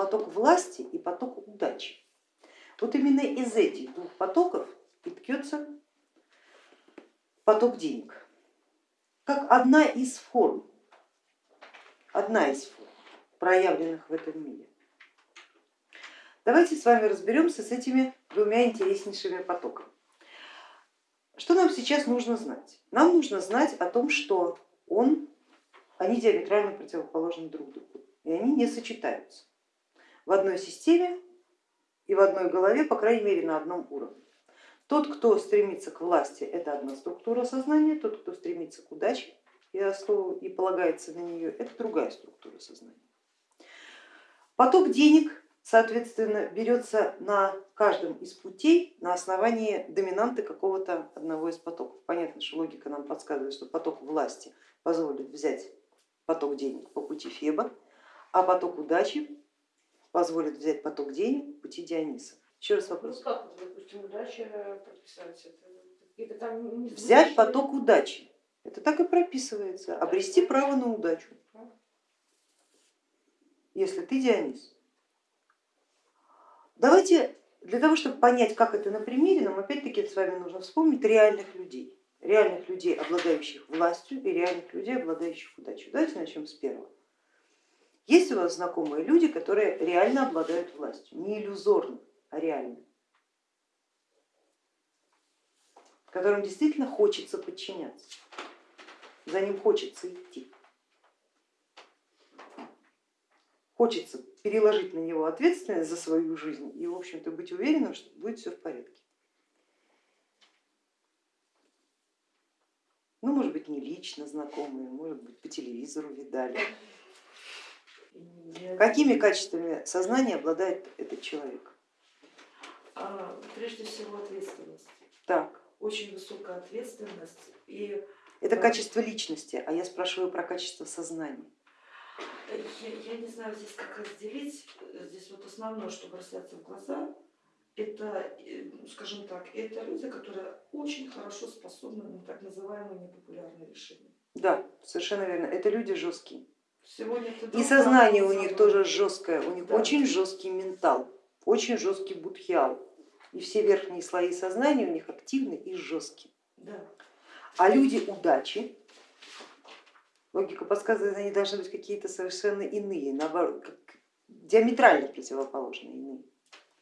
поток власти и поток удачи. Вот именно из этих двух потоков и ткется поток денег, как одна из форм, одна из форм, проявленных в этом мире. Давайте с вами разберемся с этими двумя интереснейшими потоками. Что нам сейчас нужно знать? Нам нужно знать о том, что он, они диаметрально противоположны друг другу, и они не сочетаются в одной системе и в одной голове, по крайней мере на одном уровне. Тот, кто стремится к власти, это одна структура сознания, тот, кто стремится к удаче и, основу, и полагается на нее, это другая структура сознания. Поток денег, соответственно, берется на каждом из путей на основании доминанты какого-то одного из потоков. Понятно, что логика нам подсказывает, что поток власти позволит взять поток денег по пути Феба, а поток удачи позволит взять поток денег пути Диониса. Еще раз вопрос. Ну как, допустим, удача прописать это? это там не Взять поток удачи. Это так и прописывается. Обрести право на удачу. Если ты Дионис. Давайте для того, чтобы понять, как это на примере, нам опять-таки с вами нужно вспомнить реальных людей. Реальных людей, обладающих властью и реальных людей, обладающих удачей. Давайте начнем с первого. Есть у вас знакомые люди, которые реально обладают властью, не иллюзорно, а реально, которым действительно хочется подчиняться, за ним хочется идти. Хочется переложить на него ответственность за свою жизнь и, в общем-то, быть уверенным, что будет все в порядке. Ну, может быть, не лично знакомые, может быть, по телевизору видали. Какими качествами сознания обладает этот человек? А, прежде всего ответственность. Так. Очень высокая ответственность. И, Это качество личности, а я спрашиваю про качество сознания. Я, я не знаю здесь как разделить, здесь вот основное, что бросается в глаза, это, э, скажем так, это люди, которые очень хорошо способны на так называемые непопулярные решения. Да, совершенно верно, это люди жесткие. И сознание у них тоже жесткое, у них да. очень жесткий ментал, очень жесткий будхиал. И все верхние слои сознания у них активны и жесткие. Да. А люди удачи, логика подсказывает, они должны быть какие-то совершенно иные, наоборот, диаметрально противоположные иные.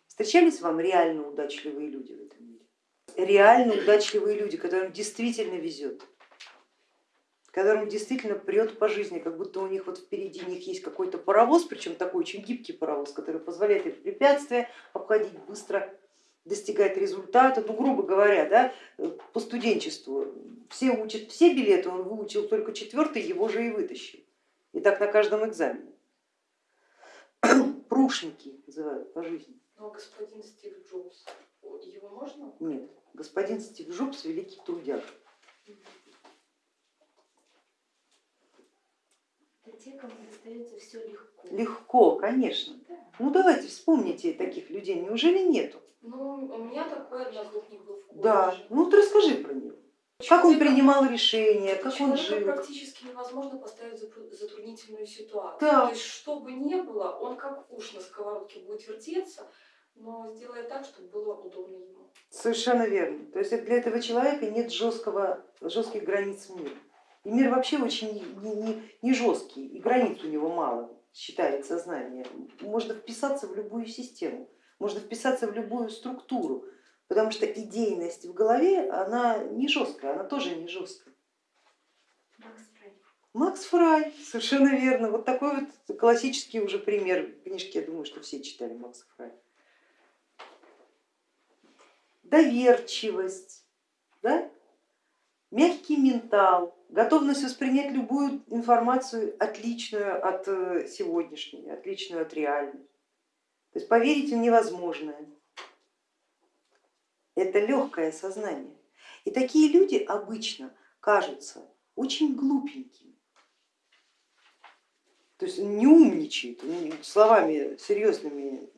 Встречались вам реально удачливые люди в этом мире? Реально удачливые люди, которым действительно везет которым действительно прет по жизни, как будто у них вот впереди них есть какой-то паровоз, причем такой очень гибкий паровоз, который позволяет их препятствия обходить быстро, достигать результата. Ну, грубо говоря, да, по студенчеству все учат все билеты, он выучил только четвертый, его же и вытащил. И так на каждом экзамене. Прушники называют по жизни. Но господин Стив Джобс, его можно? Нет, господин Стив Джобс великий трудяг. те, кому достается все легко. Легко, конечно. Да. Ну давайте вспомните таких людей, неужели нету? Ну, у меня такой одногруппник был в Да, ну вот расскажи про него. Как он принимал решения, как он жил? практически невозможно поставить затруднительную ситуацию. Да. То есть, что бы ни было, он как уж на сковородке будет вертеться, но сделает так, чтобы было удобно ему. Совершенно верно. То есть для этого человека нет жесткого, жестких границ мира. И мир вообще очень не, не, не жесткий, и границ у него мало, считает сознание. Можно вписаться в любую систему, можно вписаться в любую структуру, потому что идейность в голове, она не жесткая, она тоже не жесткая. Макс Фрай. Макс Фрай, совершенно верно. Вот такой вот классический уже пример книжки, я думаю, что все читали Макса Фрай. Доверчивость, да? Мягкий ментал, готовность воспринять любую информацию отличную от э, сегодняшней, отличную от реальной. То есть поверить в невозможное. Это легкое сознание. И такие люди обычно кажутся очень глупенькими. То есть не умничает, словами серьезными.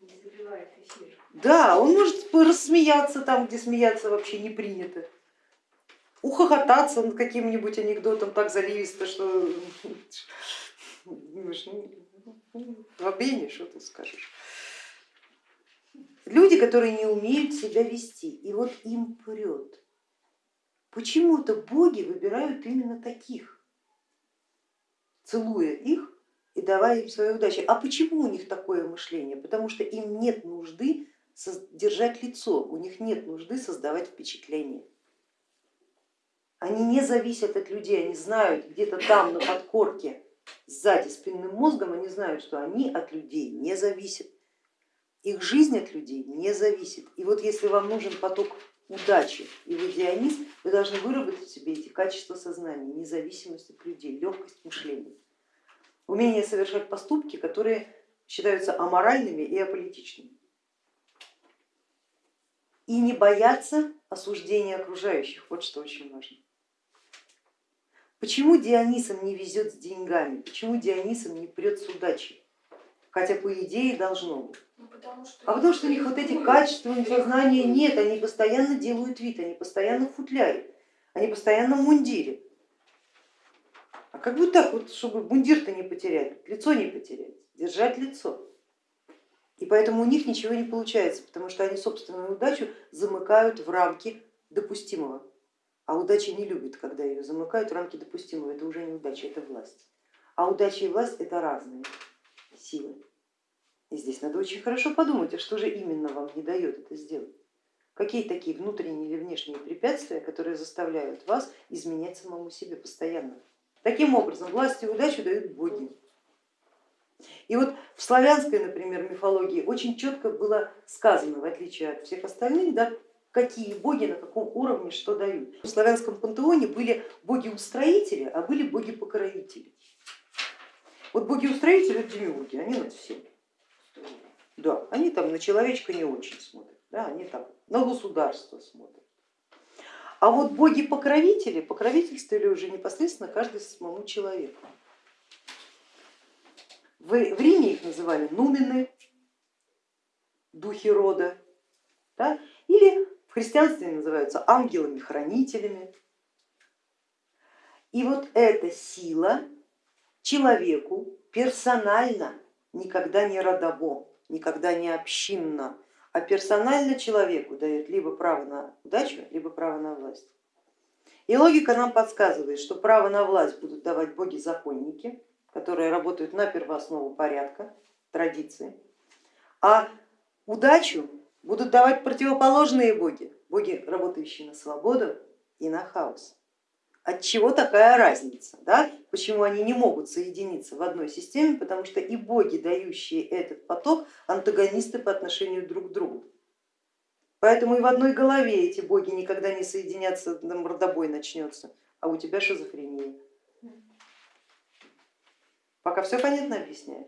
Не забивает эфир. Да, он может рассмеяться там, где смеяться вообще не принято ухохотаться над каким-нибудь анекдотом так заливисто, что Бобыни, что тут скажешь. Люди, которые не умеют себя вести, и вот им прет. Почему-то боги выбирают именно таких, целуя их и давая им свою удачу. А почему у них такое мышление? Потому что им нет нужды держать лицо, у них нет нужды создавать впечатление. Они не зависят от людей, они знают где-то там на подкорке, сзади спинным мозгом, они знают, что они от людей не зависят. Их жизнь от людей не зависит. И вот если вам нужен поток удачи и вы Дионис, вы должны выработать в себе эти качества сознания, независимость от людей, легкость мышления, умение совершать поступки, которые считаются аморальными и аполитичными. И не бояться осуждения окружающих, вот что очень важно. Почему Дионисам не везет с деньгами, почему Дионисам не прет с удачей? Хотя по идее должно быть. Ну, потому что А потому что у них вот этих качеств сознания нет, они постоянно делают вид, они постоянно в футляре, они постоянно в мундире. А как бы так вот, чтобы мундир-то не потерять, лицо не потерять, держать лицо. И поэтому у них ничего не получается, потому что они собственную удачу замыкают в рамки допустимого. А удача не любит, когда ее замыкают в рамки допустимого, это уже не удача, это власть. А удача и власть это разные силы. И здесь надо очень хорошо подумать, а что же именно вам не дает это сделать? Какие такие внутренние или внешние препятствия, которые заставляют вас изменять самому себе постоянно? Таким образом, власть и удачу дают боги. И вот в славянской, например, мифологии очень четко было сказано, в отличие от всех остальных, да, какие боги на каком уровне что дают. В славянском пантеоне были боги-устроители, а были боги-покровители. Вот боги-устроители это демиурги, они над всем. Да, они там на человечка не очень смотрят, да, они там на государство смотрят. А вот боги-покровители покровительствовали уже непосредственно каждый самому человеку. В, Риме их называли нумены, духи рода, да? или христианстве называются ангелами-хранителями. И вот эта сила человеку персонально никогда не родово, никогда не общинно, а персонально человеку дает либо право на удачу, либо право на власть. И логика нам подсказывает, что право на власть будут давать боги-законники, которые работают на первооснову порядка, традиции, а удачу будут давать противоположные боги, боги, работающие на свободу и на хаос. От чего такая разница? Да? Почему они не могут соединиться в одной системе? Потому что и боги, дающие этот поток, антагонисты по отношению друг к другу. Поэтому и в одной голове эти боги никогда не соединятся, мордобой начнется, а у тебя шизофрения. Пока все понятно объясняю.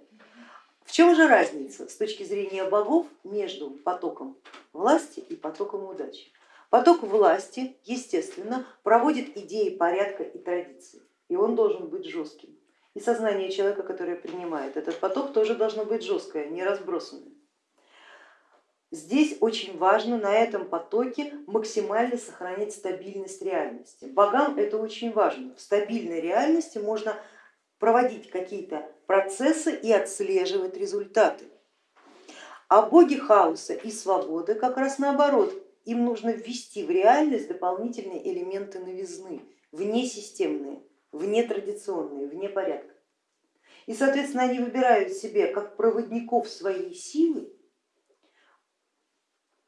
В чем же разница с точки зрения богов между потоком власти и потоком удачи? Поток власти, естественно, проводит идеи порядка и традиции, и он должен быть жестким. И сознание человека, которое принимает этот поток, тоже должно быть жесткое, не разбросанное. Здесь очень важно на этом потоке максимально сохранять стабильность реальности. Богам это очень важно. В стабильной реальности можно проводить какие-то процессы и отслеживать результаты. А боги хаоса и свободы как раз наоборот, им нужно ввести в реальность дополнительные элементы новизны, внесистемные, внетрадиционные, вне порядка. И, соответственно, они выбирают себе как проводников своей силы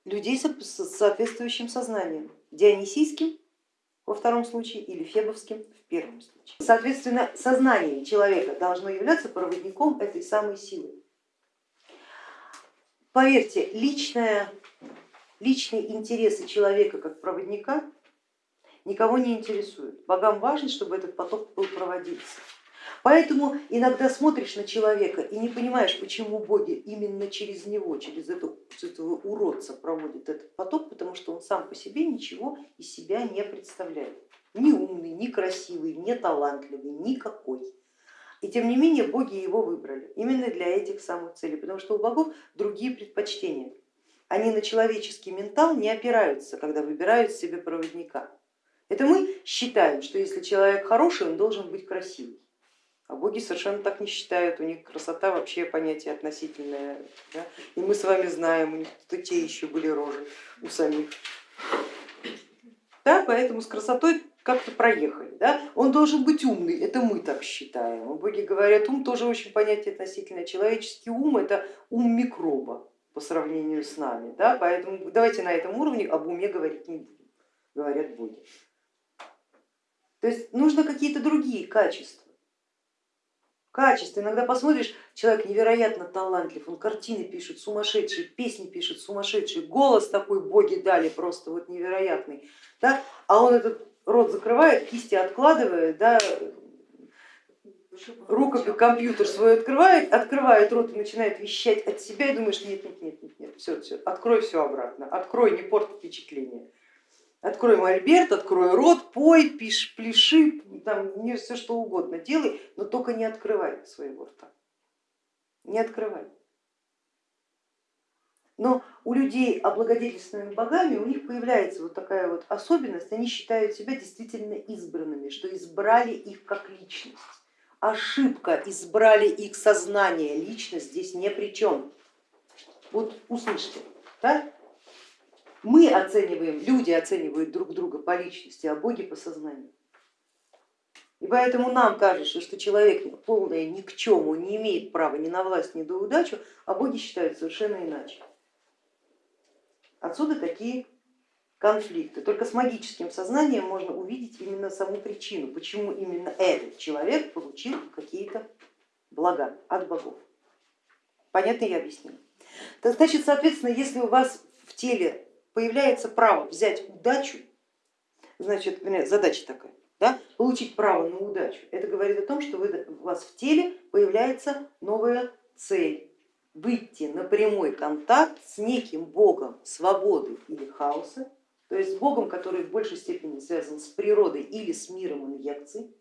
людей с соответствующим сознанием, дионисийским во втором случае или фебовским в первом случае. Соответственно, сознание человека должно являться проводником этой самой силы. Поверьте, личное личные интересы человека как проводника никого не интересуют. Богам важно, чтобы этот поток был проводиться. Поэтому иногда смотришь на человека и не понимаешь, почему боги именно через него, через этого уродца проводят этот поток, потому что он сам по себе ничего из себя не представляет. Ни умный, ни красивый, ни талантливый, никакой. И тем не менее боги его выбрали именно для этих самых целей, потому что у богов другие предпочтения они на человеческий ментал не опираются, когда выбирают себе проводника. Это мы считаем, что если человек хороший, он должен быть красивый. А боги совершенно так не считают, у них красота вообще понятие относительное. Да? И мы с вами знаем, у них то те еще были рожи у самих. Да, поэтому с красотой как-то проехали. Да? Он должен быть умный, это мы так считаем. Боги говорят, ум тоже очень понятие относительное. Человеческий ум это ум микроба по сравнению с нами. Да? Поэтому давайте на этом уровне об уме говорить не будем, говорят боги. То есть нужно какие-то другие качества качество. Иногда посмотришь, человек невероятно талантлив, он картины пишет сумасшедшие, песни пишет сумасшедшие, голос такой боги дали просто вот невероятный, да? а он этот рот закрывает, кисти откладывает, да? рукопись, компьютер свой открывает, открывает рот и начинает вещать от себя и думаешь, нет, нет, нет, нет, нет, все, все, открой все обратно, открой, не порт впечатление. Открой мольберт, открой рот, пой, пиши, пляши, там не все что угодно делай, но только не открывай своего рта. Не открывай. Но у людей, облагодетельственными богами, у них появляется вот такая вот особенность, они считают себя действительно избранными, что избрали их как личность. Ошибка, избрали их сознание, личность здесь не при чем. Вот услышьте, да? Мы оцениваем, люди оценивают друг друга по личности, а боги по сознанию. И поэтому нам кажется, что человек полное ни к чему, не имеет права ни на власть, ни на удачу, а боги считают совершенно иначе. Отсюда такие конфликты. Только с магическим сознанием можно увидеть именно саму причину, почему именно этот человек получил какие-то блага от богов. Понятно я объяснила? Значит, соответственно, если у вас в теле появляется право взять удачу, значит, задача такая, да, получить право на удачу, это говорит о том, что вы, у вас в теле появляется новая цель, выйти на прямой контакт с неким богом свободы или хаоса, то есть с богом, который в большей степени связан с природой или с миром инъекций,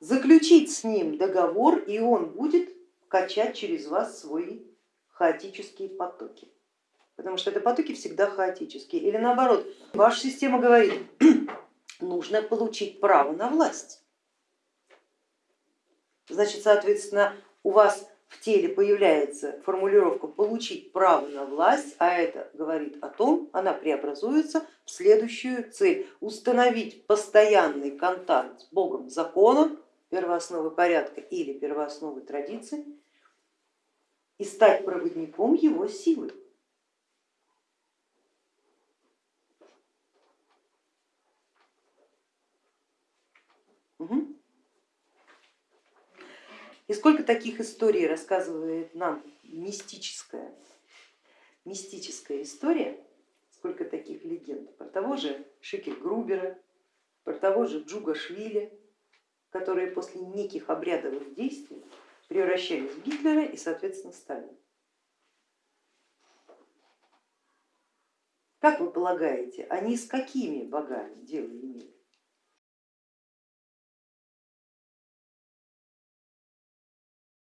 заключить с ним договор, и он будет качать через вас свои хаотические потоки потому что это потоки всегда хаотические. Или наоборот, ваша система говорит, нужно получить право на власть. Значит, соответственно, у вас в теле появляется формулировка получить право на власть, а это говорит о том, она преобразуется в следующую цель, установить постоянный контакт с Богом законом, первоосновы порядка или первоосновы традиции и стать проводником его силы. И сколько таких историй рассказывает нам мистическая, мистическая история, сколько таких легенд про того же Шикель Грубера, про того же Джуга Швили, которые после неких обрядовых действий превращались в Гитлера и, соответственно, Сталина. Как вы полагаете, они с какими богами дело имели?